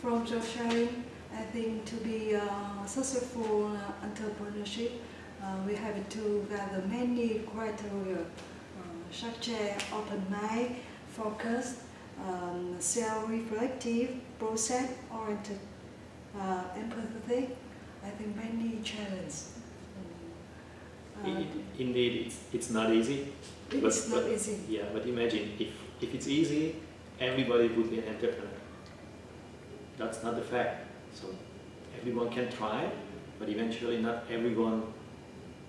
from your sharing, I think to be a successful uh, entrepreneurship, uh, we have to gather many criteria, uh, such as open mind, focus, um, self-reflective, process-oriented, uh, empathetic. I think many challenges. Um, uh, indeed, it's, it's not easy. It's but, not but, easy. Yeah, but imagine if, if it's easy, everybody would be an entrepreneur. That's not the fact. So everyone can try, but eventually not everyone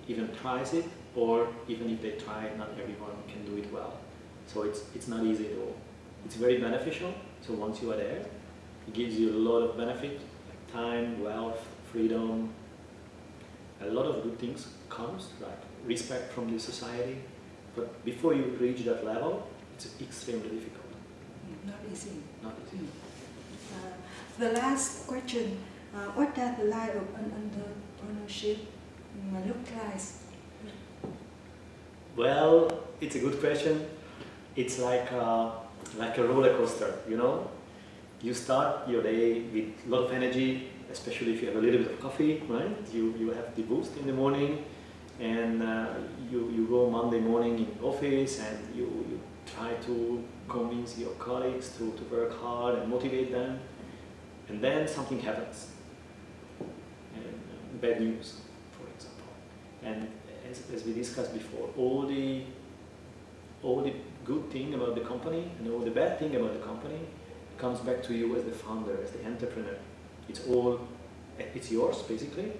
even tries it, or even if they try, not everyone can do it well. So it's, it's not easy at all. It's very beneficial, so once you are there, it gives you a lot of benefit, like time, wealth, freedom, a lot of good things comes, like respect from the society, but before you reach that level, it's extremely difficult. Not easy. Not easy. Uh, the last question, uh, what does the life of an entrepreneurship look like? Well, it's a good question. It's like a, like a roller coaster, you know? You start your day with a lot of energy, especially if you have a little bit of coffee, right? You, you have the boost in the morning, and uh, you, you go Monday morning in office and you, you try to convince your colleagues to, to work hard and motivate them and then something happens and uh, bad news for example and as, as we discussed before all the all the good thing about the company and all the bad thing about the company comes back to you as the founder as the entrepreneur it's all it's yours basically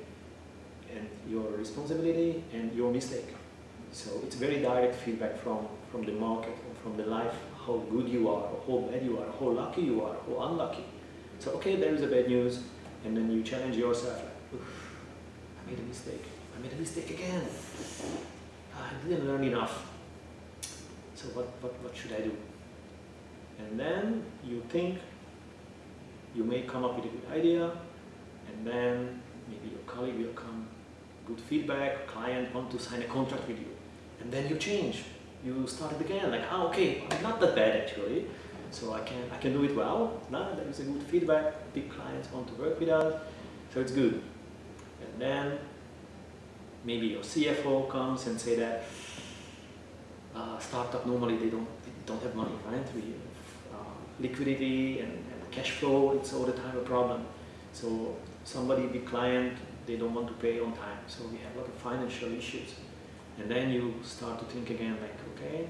and your responsibility and your mistake. So it's very direct feedback from, from the market from the life, how good you are, how bad you are, how lucky you are, how unlucky. So okay, there is a bad news, and then you challenge yourself, like, I made a mistake, I made a mistake again. I didn't learn enough. So what, what, what should I do? And then you think, you may come up with a good idea, and then maybe your colleague will come good feedback, client want to sign a contract with you. And then you change. You start it again, like, oh, okay, I'm not that bad actually. So I can, I can do it well. Now there is a good feedback, big clients want to work with us, so it's good. And then maybe your CFO comes and say that uh, startup normally they don't, they don't have money, right? We have, uh, liquidity and, and cash flow, it's all the time a problem. So somebody, big client, they don't want to pay on time. So we have a lot of financial issues. And then you start to think again like, okay,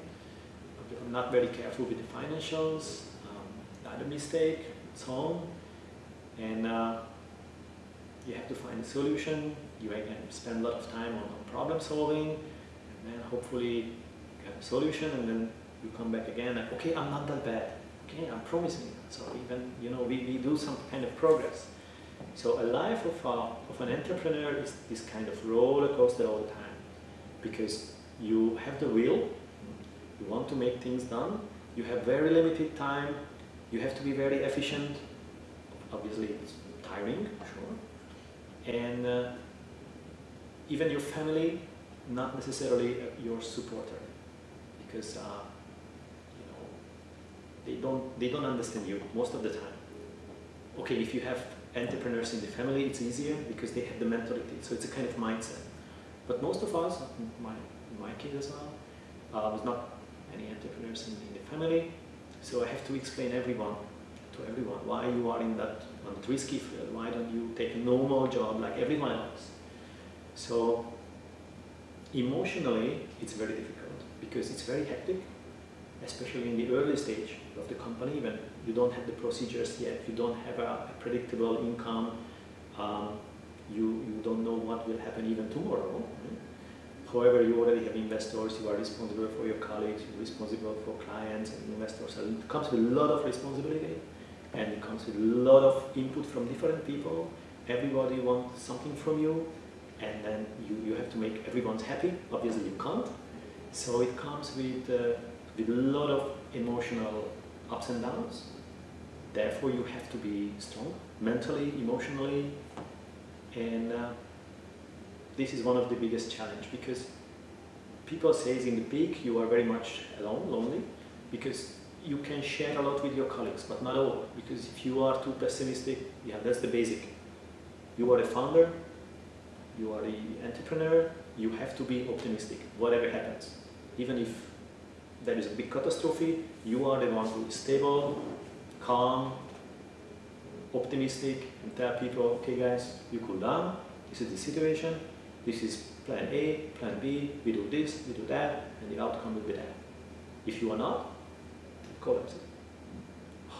I'm not very careful with the financials, um, mistake, it's on. And uh, you have to find a solution. You again spend a lot of time on, problem solving, and then hopefully you have a solution, and then you come back again like, okay, I'm not that bad. Okay, I'm promising. So even, you know, we, we do some kind of progress. So a life of, a, of an entrepreneur is this kind of roller coaster all the time because you have the will, you want to make things done, you have very limited time, you have to be very efficient, obviously it's tiring, sure, and uh, even your family, not necessarily your supporter because uh, you know they don't they don't understand you most of the time. Okay, if you have entrepreneurs in the family, it's easier because they have the mentality. So it's a kind of mindset. But most of us, my, my kid as well, uh, was not any entrepreneurs in, in, the family. So I have to explain everyone to everyone why you are in that, on that risky field. Why don't you take a normal job like everyone else? So emotionally, it's very difficult because it's very hectic, especially in the early stage of the company when you don't have the procedures yet, you don't have a, a predictable income, um, you, you don't know what will happen even tomorrow. However, you already have investors, you are responsible for your colleagues, you're responsible for clients and investors. So it comes with a lot of responsibility and it comes with a lot of input from different people. Everybody wants something from you and then you, you have to make everyone happy. Obviously you can't. So it comes with, uh, with a lot of emotional ups and downs. Therefore, you have to be strong mentally, emotionally, and uh, this is one of the biggest challenge because people say in the peak you are very much alone, lonely, because you can share a lot with your colleagues, but not all, because if you are too pessimistic, yeah, that's the basic. You are a founder, you are the entrepreneur, you have to be optimistic, whatever happens. Even if there is a big catastrophe, you are the one who is stable, calm, optimistic, and tell people, okay guys, you cool down, this is the situation, this is plan A, plan B, we do this, we do that, and the outcome will be that. If you are not, it.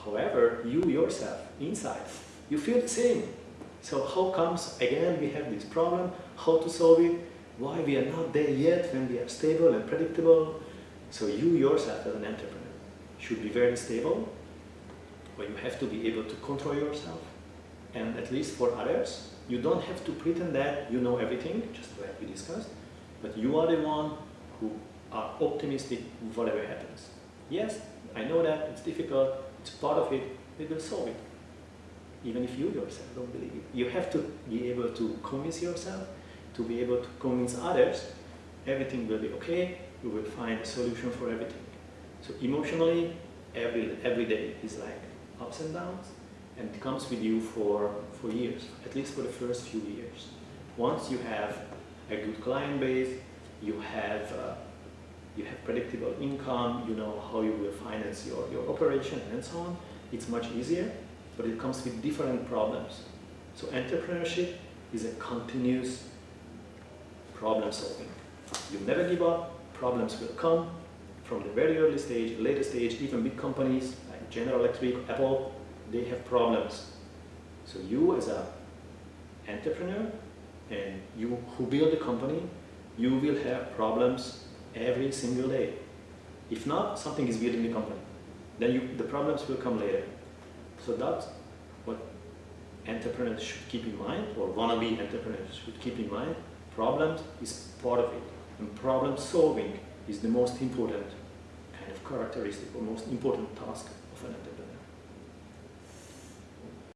However, you yourself, inside, you feel the same. So how comes, again, we have this problem, how to solve it, why we are not there yet when we are stable and predictable. So you yourself as an entrepreneur should be very stable, or you have to be able to control yourself. And at least for others, you don't have to pretend that you know everything, just like we discussed, but you are the one who are optimistic whatever happens. Yes, I know that, it's difficult, it's part of it, we will solve it. Even if you yourself don't believe it. You have to be able to convince yourself, to be able to convince others, everything will be okay, we will find a solution for everything. So emotionally, every, every day is like ups and downs, and it comes with you for, for years, at least for the first few years. Once you have a good client base, you have, uh, you have predictable income, you know how you will finance your, your operation and so on, it's much easier, but it comes with different problems. So entrepreneurship is a continuous problem solving. You never give up, problems will come from the very early stage, later stage, even big companies like General Electric, Apple, they have problems. So you as a entrepreneur and you who build a company, you will have problems every single day. If not, something is building the company. Then you, the problems will come later. So that's what entrepreneurs should keep in mind, or wannabe entrepreneurs should keep in mind. Problems is part of it. And problem solving is the most important kind of characteristic or most important task of an entrepreneur.